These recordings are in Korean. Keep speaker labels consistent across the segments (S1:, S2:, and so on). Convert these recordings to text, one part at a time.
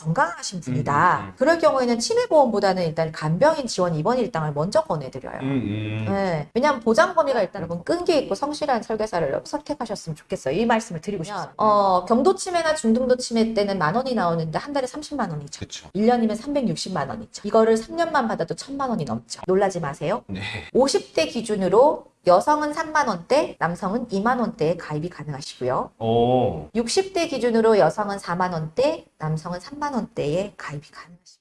S1: 건강하신 분이다.
S2: 음, 음.
S1: 그럴 경우에는 치매보험보다는 일단 간병인 지원 입원 일당을 먼저 권해드려요.
S2: 음, 음.
S1: 네. 왜냐하면 보장 범위가 일단 여러분 끈기 있고 성실한 설계사를 선택하셨으면 좋겠어요. 이 말씀을 드리고 싶어요. 어, 경도 치매나 중등도 치매 때는 만 원이 나오는데 한 달에 30만 원이죠.
S2: 그쵸.
S1: 1년이면 360만 원이죠. 이거를 3년만 받아도 1000만 원이 넘죠. 놀라지 마세요.
S2: 네.
S1: 50대 기준으로 여성은 3만 원대, 남성은 2만 원대에 가입이 가능하시고요.
S2: 오.
S1: 60대 기준으로 여성은 4만 원대, 남성은 3만 원대에 가입이 가능하십니다.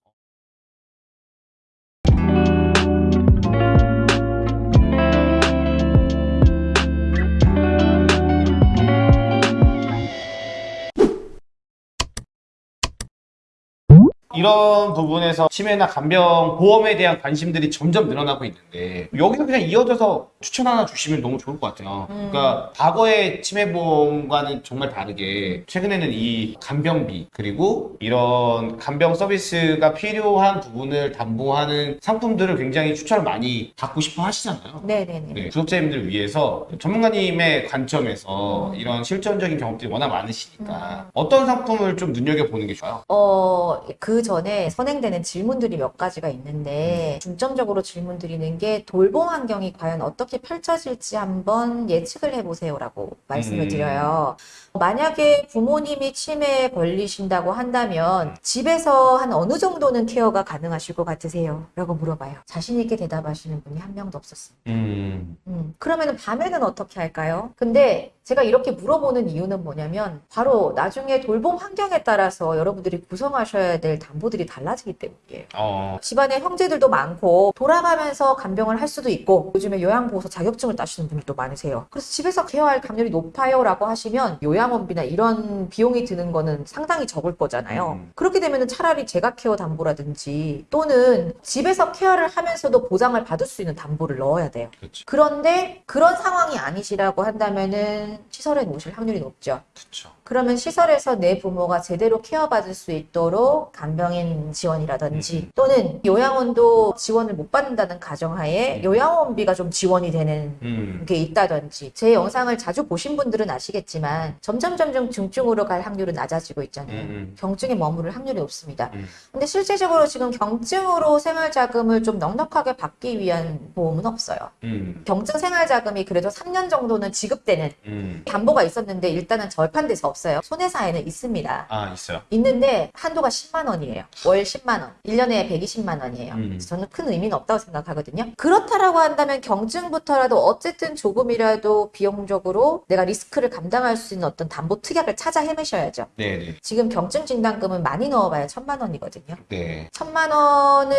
S2: 이런 부분에서 치매나 간병 보험에 대한 관심들이 점점 늘어나고 있는데 여기서 그냥 이어져서 추천 하나 주시면 너무 좋을 것 같아요.
S1: 음.
S2: 그러니까 과거의 치매 보험과는 정말 다르게 최근에는 이 간병비 그리고 이런 간병 서비스가 필요한 부분을 담보하는 상품들을 굉장히 추천을 많이 받고 싶어 하시잖아요.
S1: 네네네.
S2: 네, 구독자님들을 위해서 전문가님의 관점에서
S1: 음.
S2: 이런 실전적인 경험들이 워낙 많으시니까 어떤 상품을 좀 눈여겨보는 게 좋아요?
S1: 어, 그 전에 선행되는 질문들이 몇 가지가 있는데, 중점적으로 질문 드리는 게 돌봄 환경이 과연 어떻게 펼쳐질지 한번 예측을 해보세요 라고 말씀을
S2: 음.
S1: 드려요. 만약에 부모님이 치매에 걸리신다고 한다면, 집에서 한 어느 정도는 케어가 가능하실 것 같으세요? 라고 물어봐요. 자신 있게 대답하시는 분이 한 명도 없었습니다.
S2: 음,
S1: 음, 그러면 밤에는 어떻게 할까요? 근데 제가 이렇게 물어보는 이유는 뭐냐면 바로 나중에 돌봄 환경에 따라서 여러분들이 구성하셔야 될 담보들이 달라지기 때문이에요.
S2: 어,
S1: 집안에 형제들도 많고 돌아가면서 간병을 할 수도 있고 요즘에 요양보호사 자격증을 따시는 분들도 많으세요. 그래서 집에서 케어할 확률이 높아요 라고 하시면 요양원비나 이런 비용이 드는 거는 상당히 적을 거잖아요.
S2: 음.
S1: 그렇게 되면 차라리 제가 케어 담보라든지 또는 집에서 케어를 하면서도 보장을 받을 수 있는 담보를 넣어야 돼요.
S2: 그렇죠.
S1: 그런데 그런 상황이 아니시라고 한다면은 시설에 놓으실 확률이 높죠.
S2: 그렇죠.
S1: 그러면 시설에서 내 부모가 제대로 케어받을 수 있도록 간병인 지원이라든지
S2: 음.
S1: 또는 요양원도 지원을 못 받는다는 가정하에
S2: 음.
S1: 요양원비가 좀 지원이 되는
S2: 음,
S1: 게 있다든지 제 영상을 자주 보신 분들은 아시겠지만 점점 점점 중증으로 갈 확률은 낮아지고 있잖아요.
S2: 음,
S1: 경증에 머무를 확률이 높습니다.
S2: 음.
S1: 근데 실제적으로 지금 경증으로 생활자금을 좀 넉넉하게 받기 위한 보험은 없어요.
S2: 음,
S1: 경증 생활자금이 그래도 3년 정도는 지급되는
S2: 음.
S1: 담보가 있었는데 일단은 절판돼서 없어요. 손해사에는 있습니다.
S2: 아, 있어요.
S1: 있는데 한도가 10만 원이에요. 월 10만 원. 1년에 120만 원이에요.
S2: 음.
S1: 저는 큰 의미는 없다고 생각하거든요. 그렇다라고 한다면 경증부터라도 어쨌든 조금이라도 비용적으로 내가 리스크를 감당할 수 있는 어떤 담보 특약을 찾아 헤매셔야죠.
S2: 네네.
S1: 지금 경증 진단금은 많이 넣어봐야 천만 원이거든요.
S2: 네.
S1: 천만 원을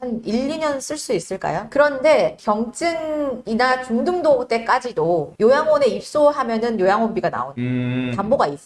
S1: 한 1, 2년 쓸 수 있을까요? 그런데 경증이나 중등도 때까지도 요양원에 입소하면은 요양원비가 나오는
S2: 음.
S1: 담보가 있어요.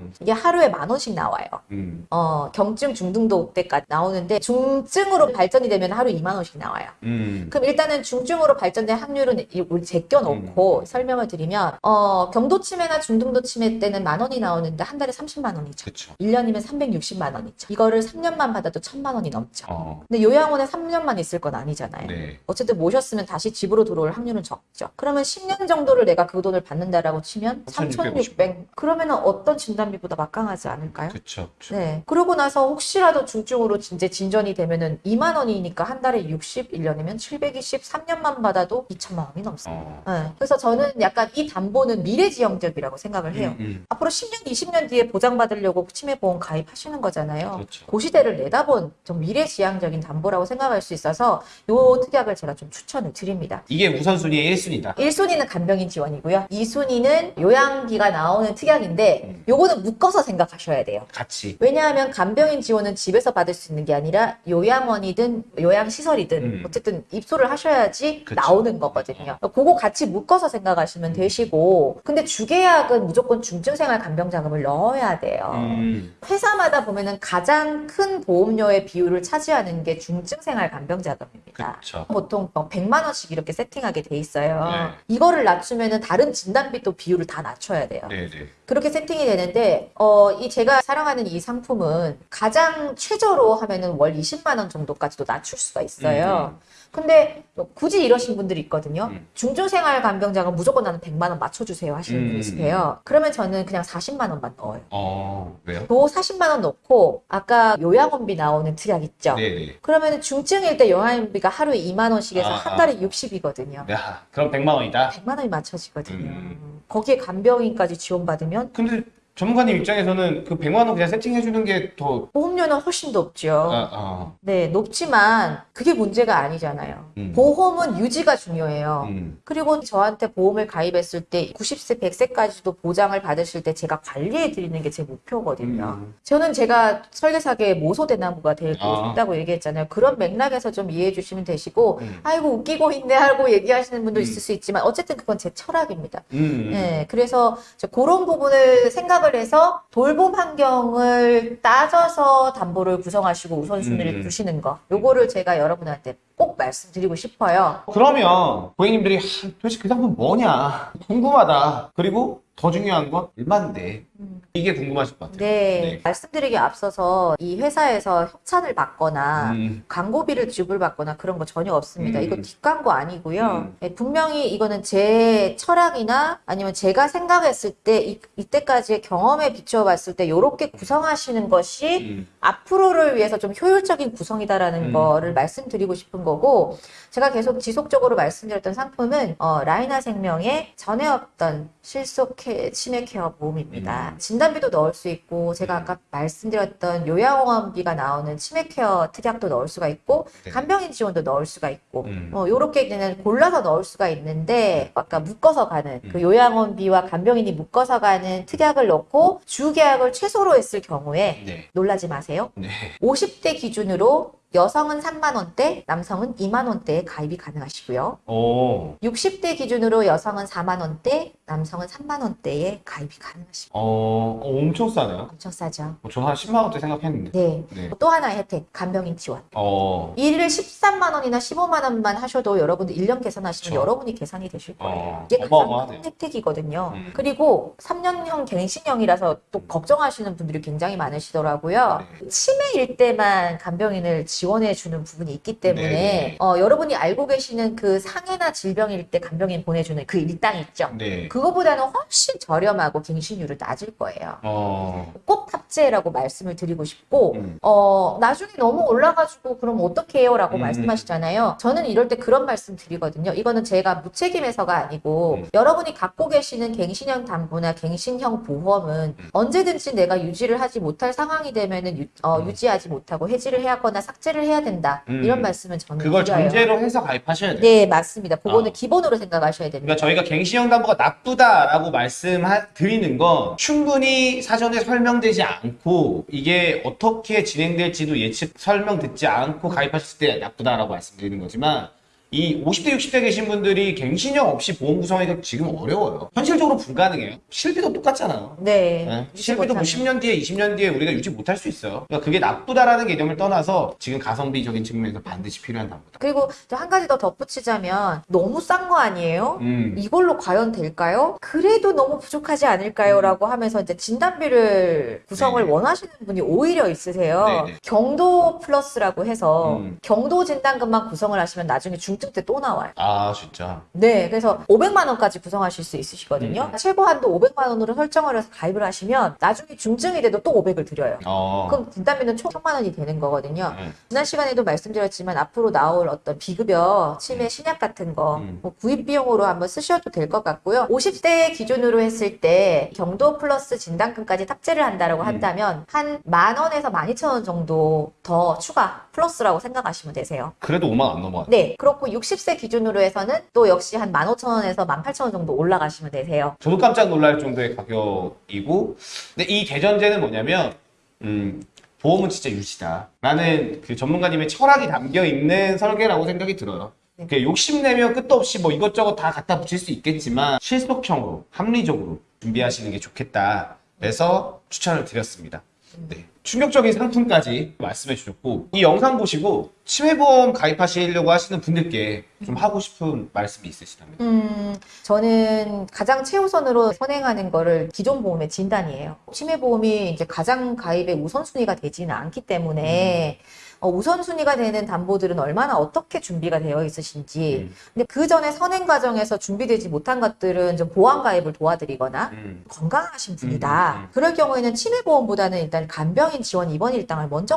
S2: 음.
S1: 이게 하루에 만 원씩 나와요.
S2: 음.
S1: 어, 경증 중등도 때까지 나오는데 중증으로 발전이 되면 하루 2만 원씩 나와요.
S2: 음.
S1: 그럼 일단은 중증으로 발전된 확률은 이- 우리 제껴 놓고 설명을 드리면 어, 경도 치매나 중등도 치매 때는 만 원이 나오는데 한 달에 30만 원이죠.
S2: 그렇죠.
S1: 1년이면 360만 원이죠. 이거를 3년만 받아도 1000만 원이 넘죠.
S2: 어.
S1: 근데 요양원에 3년만 있을 건 아니잖아요.
S2: 네.
S1: 어쨌든 모셨으면 다시 집으로 들어올 확률은 적죠. 그러면 10년 정도를 내가 그 돈을 받는다라고 치면 3,600. 그러면 어떤 진단비보다 막강하지 않을까요?
S2: 그렇죠.
S1: 네. 그러고 나서 혹시라도 중증으로 이제 진전이 되면은 2만 원이니까 한 달에 60, 1년이면 720, 3년만 받아도 2천만 원이 넘습니다.
S2: 어.
S1: 네. 그래서 저는 약간 이 담보는 미래지향적이라고 생각을 해요.
S2: 음, 음.
S1: 앞으로 10년, 20년 뒤에 보장받으려고 치매보험 가입하시는 거잖아요.
S2: 그렇죠.
S1: 그 시대를 내다본 좀 미래지향적인 담보라고 생각할 수 있어서 요 특약을 제가 좀 추천을 드립니다.
S2: 이게 우선순위의 1순위다.
S1: 1순위는 간병인 지원이고요. 2순위는 요양비가 나오는 특약인데
S2: 음.
S1: 요거는 묶어서 생각하셔야 돼요.
S2: 같이.
S1: 왜냐하면 간병인 지원은 집에서 받을 수 있는 게 아니라 요양원이든 요양시설이든
S2: 음.
S1: 어쨌든 입소를 하셔야지
S2: 그쵸.
S1: 나오는 거거든요. 그거 같이 묶어서 생각하시면 되시고 근데 주계약은 무조건 중증생활 간병자금을 넣어야 돼요.
S2: 음.
S1: 회사마다 보면은 가장 큰 보험료의 비율을 차지하는 게 중증생활 간병자금입니다.
S2: 그렇죠.
S1: 보통 뭐 100만 원씩 이렇게 세팅하게 돼 있어요.
S2: 네.
S1: 이거를 낮추면은 다른 진단비도 비율을 다 낮춰야 돼요.
S2: 네, 네.
S1: 그렇기 그렇게 세팅이 되는데 어, 이 제가 사랑하는 이 상품은 가장 최저로 하면은 월 20만 원 정도까지도 낮출 수가 있어요. 근데 또 굳이 이러신 분들이 있거든요.
S2: 음.
S1: 중증생활 간병장은 무조건 나는 100만 원 맞춰주세요 하시는
S2: 음.
S1: 분이 있으세요. 그러면 저는 그냥 40만 원만 넣어요.
S2: 어, 왜요?
S1: 또 40만 원 넣고 아까 요양원비 나오는 특약 있죠.
S2: 네네.
S1: 그러면 중증일 때 요양원비가 하루에 2만 원씩 해서
S2: 아,
S1: 한 달에 60이거든요.
S2: 야, 그럼 100만 원이다.
S1: 100만 원이 맞춰지거든요.
S2: 음.
S1: 거기에 간병인까지 지원받으면
S2: 근데 전문가님 입장에서는 그 100만 원 그냥 세팅해 주는 게 더,
S1: 보험료는 훨씬 높죠.
S2: 아, 아,
S1: 네, 높지만 그게 문제가 아니잖아요.
S2: 음.
S1: 보험은 유지가 중요해요.
S2: 음,
S1: 그리고 저한테 보험을 가입했을 때 90세, 100세까지도 보장을 받으실 때 제가 관리해 드리는 게 제 목표거든요.
S2: 음.
S1: 저는 제가 설계사계의 모소대나무가 되고
S2: 아.
S1: 싶다고 얘기했잖아요. 그런 맥락에서 좀 이해해 주시면 되시고,
S2: 음.
S1: 아이고, 웃기고 있네 하고 얘기하시는 분도
S2: 음.
S1: 있을 수 있지만, 어쨌든 그건 제 철학입니다.
S2: 음.
S1: 네, 그래서 저 그런 부분을 생각을 해서 돌봄 환경을 따져서 담보를 구성하시고 우선순위를
S2: 음.
S1: 두시는 거. 요거를 제가 여러분한테 꼭 말씀드리고 싶어요.
S2: 그러면 고객님들이 하, 도대체 그 상품 뭐냐 궁금하다 그리고 더 중요한 건 얼마인데
S1: 음.
S2: 이게 궁금하실 것 같아요
S1: 네,
S2: 네.
S1: 말씀드리기 앞서서 이 회사에서 협찬을 받거나
S2: 음,
S1: 광고비를 지불받거나 그런 거 전혀 없습니다.
S2: 음.
S1: 이거 뒷광고 아니고요.
S2: 음.
S1: 네, 분명히 이거는 제 철학이나 아니면 제가 생각했을 때 이, 이때까지의 경험에 비춰봤을 때 이렇게 구성하시는 것이
S2: 음,
S1: 앞으로를 위해서 좀 효율적인 구성이다라는
S2: 음.
S1: 거를 말씀드리고 싶은 거고 제가 계속 지속적으로 말씀드렸던 상품은 어, 라이나 생명의 전에 없던 실속 케- 치매 케어 보험입니다.
S2: 음.
S1: 진단비도 넣을 수 있고 제가 아까 말씀드렸던 요양원비가 나오는 치매 케어 특약도 넣을 수가 있고
S2: 네.
S1: 간병인 지원도 넣을 수가 있고
S2: 음.
S1: 어, 요렇게 그냥 골라서 넣을 수가 있는데 아까 묶어서 가는 그
S2: 음.
S1: 요양원비와 간병인이 묶어서 가는 특약을 넣고 주계약을 최소로 했을 경우에
S2: 네.
S1: 놀라지 마세요.
S2: 네.
S1: 50대 기준으로 여성은 3만 원대, 남성은 2만 원대에 가입이 가능하시고요.
S2: 오,
S1: 60대 기준으로 여성은 4만 원대, 남성은 3만 원대에 가입이 가능하십니다.
S2: 어, 어, 엄청 싸네요
S1: 엄청 싸죠.
S2: 어, 저는 한 10만 원대 생각했는데
S1: 네.
S2: 네.
S1: 또 하나의 혜택, 간병인 지원.
S2: 어,
S1: 일을 13만 원이나 15만 원만 하셔도 여러분들 1년 계산하시면
S2: 그렇죠.
S1: 여러분이 계산이 되실 거예요.
S2: 어,
S1: 이게 가장. 큰 혜택이거든요.
S2: 음.
S1: 그리고 3년형 갱신형이라서 또 걱정하시는 분들이 굉장히 많으시더라고요.
S2: 네.
S1: 치매일 때만 간병인을 지원 해 주는 부분이 있기 때문에
S2: 네.
S1: 어, 여러분이 알고 계시는 그 상해나 질병일 때 간병인 보내주는 그 일당 있죠.
S2: 네.
S1: 그거보다는 훨씬 저렴하고 갱신율은 낮을 거예요.
S2: 어,
S1: 꼭 탑재라고 말씀을 드리고 싶고
S2: 음.
S1: 어 나중에 너무 올라가지고 그럼 어떻게 해요? 라고
S2: 음.
S1: 말씀하시잖아요. 저는 이럴 때 그런 말씀 드리거든요. 이거는 제가 무책임해서가 아니고
S2: 음.
S1: 여러분이 갖고 계시는 갱신형 담보나 갱신형 보험은
S2: 음.
S1: 언제든지 내가 유지를 하지 못할 상황이 되면은 유, 어,
S2: 음.
S1: 유지하지 못하고 해지를 해야 하거나 삭제 를 해야 된다.
S2: 음.
S1: 이런 말씀은 저는
S2: 그걸
S1: 드려요.
S2: 전제로 해서 가입하셔야 돼요
S1: 네, 맞습니다. 그거는
S2: 아.
S1: 기본으로 생각하셔야 됩니다.
S2: 그러니까 저희가 갱신형 담보가 나쁘다라고 말씀드리는 건 충분히 사전에 설명되지 않고 이게 어떻게 진행될지도 예측 설명 듣지 않고 가입하셨을 때 나쁘다라고 말씀드리는 거지만 이 50대 60대 계신 분들이 갱신형 없이 보험 구성하기가 지금 어려워요. 현실적으로 불가능해요. 실비도 똑같잖아요.
S1: 네.
S2: 네. 실비도 뭐
S1: 못하는.
S2: 10년 뒤에 20년 뒤에 우리가 유지 못할 수 있어요. 그러니까 그게 나쁘다라는 개념을 떠나서 지금 가성비적인 측면에서 반드시 필요한 담보다.
S1: 그리고 또 한 가지 더 덧붙이자면 너무 싼 거 아니에요?
S2: 음.
S1: 이걸로 과연 될까요? 그래도 너무 부족하지 않을까요? 라고 하면서 이제 진단비를 구성을
S2: 네네.
S1: 원하시는 분이 오히려 있으세요.
S2: 네네.
S1: 경도 플러스라고 해서
S2: 음.
S1: 경도 진단금만 구성을 하시면 나중에 중증 때 또 나와요.
S2: 아 진짜.
S1: 네, 그래서 500만 원까지 구성하실 수 있으시거든요.
S2: 음.
S1: 최고 한도 500만 원으로 설정을 해서 가입을 하시면 나중에 중증이 돼도 또 500을 드려요.
S2: 어.
S1: 그럼 진단비는 총 1000만 원이 되는 거거든요.
S2: 음.
S1: 지난 시간에도 말씀드렸지만 앞으로 나올 어떤 비급여, 치매 신약 같은 거
S2: 음.
S1: 뭐 구입 비용으로 한번 쓰셔도 될 것 같고요. 50대 기준으로 했을 때 경도 플러스 진단금까지 탑재를 한다라고
S2: 음.
S1: 한다면 한 만 원에서 만 이천 원 정도 더 추가 플러스라고 생각하시면 되세요.
S2: 그래도 5만 안 넘어가.
S1: 네, 그렇고 60세 기준으로 해서는 또 역시 한 15,000원에서 18,000원 정도 올라가시면 되세요.
S2: 저도 깜짝 놀랄 정도의 가격이고, 근데 이 대전제는 뭐냐면, 음, 보험은 진짜 유지다. 라는 그 전문가님의 철학이 담겨 있는 설계라고 생각이 들어요.
S1: 네.
S2: 그 욕심내면 끝도 없이 뭐 이것저것 다 갖다 붙일 수 있겠지만, 실속형으로, 합리적으로 준비하시는 게 좋겠다. 그래서 추천을 드렸습니다. 네. 충격적인 상품까지 말씀해 주셨고 이 영상 보시고 치매보험 가입하시려고 하시는 분들께 좀 하고 싶은 말씀이 있으시다면
S1: 음, 저는 가장 최우선으로 선행하는 거를 기존 보험의 진단이에요. 치매보험이 이제 가장 가입의 우선순위가 되지는 않기 때문에 어, 우선순위가 되는 담보들은 얼마나 어떻게 준비가 되어 있으신지.
S2: 음.
S1: 근데 그 전에 선행 과정에서 준비되지 못한 것들은 좀 보완 가입을 도와드리거나
S2: 음.
S1: 건강하신 분이다.
S2: 음, 음, 음.
S1: 그럴 경우에는 치매보험보다는 일단 간병인 지원 입원 일당을 먼저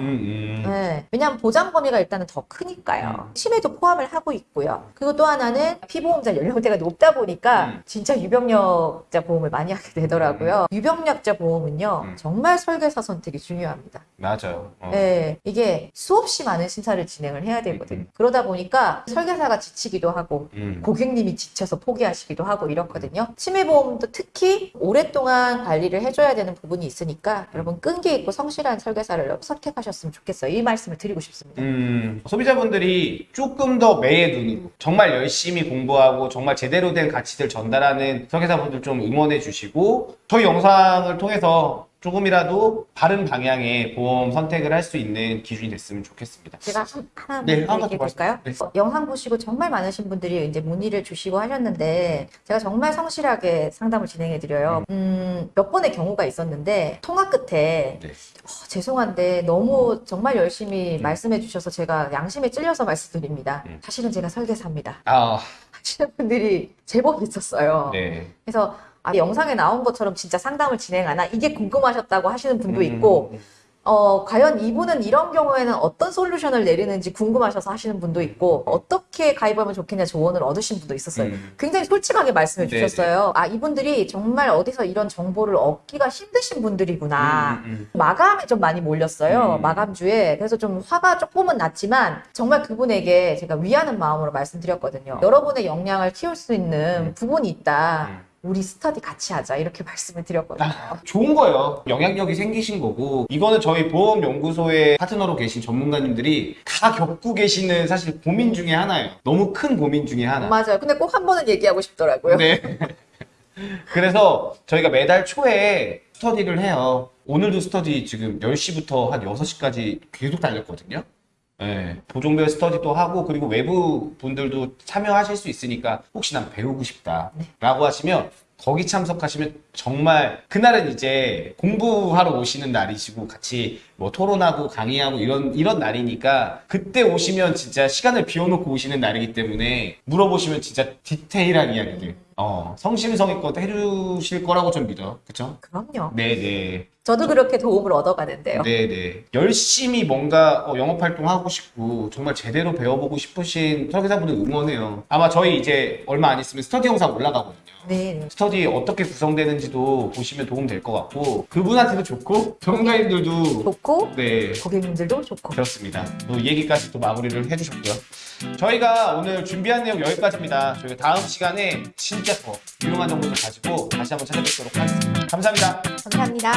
S2: 음.
S1: 네, 왜냐하면 보장 범위가 일단은 더 크니까요.
S2: 음.
S1: 치매도 포함을 하고 있고요. 그리고 또 하나는 피보험자 연령대가 높다 보니까
S2: 음.
S1: 진짜 유병력자 보험을 많이 하게 되더라고요. 유병력자 보험은요,
S2: 음.
S1: 정말 설계사 선택이 중요합니다.
S2: 맞아요 어.
S1: 네, 이게 수없이 많은 심사를 진행을 해야 되거든요.
S2: 음.
S1: 그러다 보니까 설계사가 지치기도 하고
S2: 음.
S1: 고객님이 지쳐서 포기하시기도 하고 이렇거든요. 치매보험도 특히 오랫동안 관리를 해줘야 되는 부분이 있으니까 여러분 끈기 있고 성실한 설계사를 선택하셨으면 좋겠어요. 이 말씀을 드리고 싶습니다.
S2: 음, 소비자분들이 조금 더 매의 눈으로 정말 열심히 공부하고 정말 제대로 된 가치들 전달하는 설계사분들 좀 응원해 주시고 저희 영상을 통해서 조금이라도 바른 방향의 보험 선택을 할 수 있는 기준이 됐으면 좋겠습니다.
S1: 제가 한, 하나
S2: 네,
S1: 볼까요?
S2: 말씀해
S1: 어, 영상 보시고 정말 많으신 분들이 이제 문의를 주시고 하셨는데 제가 정말 성실하게 상담을 진행해 드려요. 음, 몇 번의 경우가 있었는데 통화 끝에
S2: 네.
S1: 어, 죄송한데 너무 정말 열심히 말씀해 주셔서 제가 양심에 찔려서 말씀드립니다.
S2: 음.
S1: 사실은 제가 설계사입니다.
S2: 아,
S1: 하시는 분들이 제법 있었어요.
S2: 네.
S1: 그래서 아, 영상에 나온 것처럼 진짜 상담을 진행하나 이게 궁금하셨다고 하시는 분도
S2: 음,
S1: 있고 어, 과연 이분은 이런 경우에는 어떤 솔루션을 내리는지 궁금하셔서 하시는 분도 있고, 어떻게 가입하면 좋겠냐 조언을 얻으신 분도 있었어요.
S2: 음.
S1: 굉장히 솔직하게 말씀해
S2: 네네.
S1: 주셨어요. 아, 이분들이 정말 어디서 이런 정보를 얻기가 힘드신 분들이구나.
S2: 음, 음,
S1: 마감에 좀 많이 몰렸어요.
S2: 음.
S1: 마감주에. 그래서 좀 화가 조금은 났지만, 정말 그분에게 제가 위하는 마음으로 말씀드렸거든요. 여러분의 역량을 키울 수 있는
S2: 음.
S1: 부분이 있다.
S2: 음.
S1: 우리 스터디 같이 하자. 이렇게 말씀을 드렸거든요.
S2: 좋은 거예요. 영향력이 생기신 거고 이거는 저희 보험연구소의 파트너로 계신 전문가님들이 다 겪고 계시는 사실 고민 중에 하나예요. 너무 큰 고민 중에 하나.
S1: 맞아요. 근데 꼭 한 번은 얘기하고 싶더라고요.
S2: 네. 그래서 저희가 매달 초에 스터디를 해요. 오늘도 스터디 지금 10시부터 한 6시까지 계속 달렸거든요. 네, 보종별 스터디도 하고 그리고 외부 분들도 참여하실 수 있으니까 혹시 난 배우고 싶다 라고 하시면 거기 참석하시면 정말 그날은 이제 공부하러 오시는 날이시고 같이 뭐 토론하고 강의하고 이런 이런 날이니까 그때 오시면 진짜 시간을 비워놓고 오시는 날이기 때문에 물어보시면 진짜 디테일한 이야기들 어 성심성의껏 해주실 거라고 좀 믿어 그쵸?
S1: 그럼요.
S2: 네네
S1: 저도 그렇게 도움을 얻어가는데요.
S2: 네네. 열심히 뭔가 어, 영업 활동하고 싶고 정말 제대로 배워보고 싶으신 설계사분들 응원해요. 아마 저희 이제 얼마 안 있으면 스터디 영상 올라가거든요.
S1: 네. 네.
S2: 스터디 어떻게 구성되는지도 보시면 도움 될 것 같고 그분한테도 좋고 전문가님들도
S1: 좋고
S2: 네
S1: 고객님들도 좋고.
S2: 그렇습니다. 또이 얘기까지 또 마무리를 해주셨고요. 저희가 오늘 준비한 내용 여기까지입니다. 저희가 다음 시간에 진짜 더 유용한 정보를 가지고 다시 한번 찾아뵙도록 하겠습니다. 감사합니다.
S1: 감사합니다.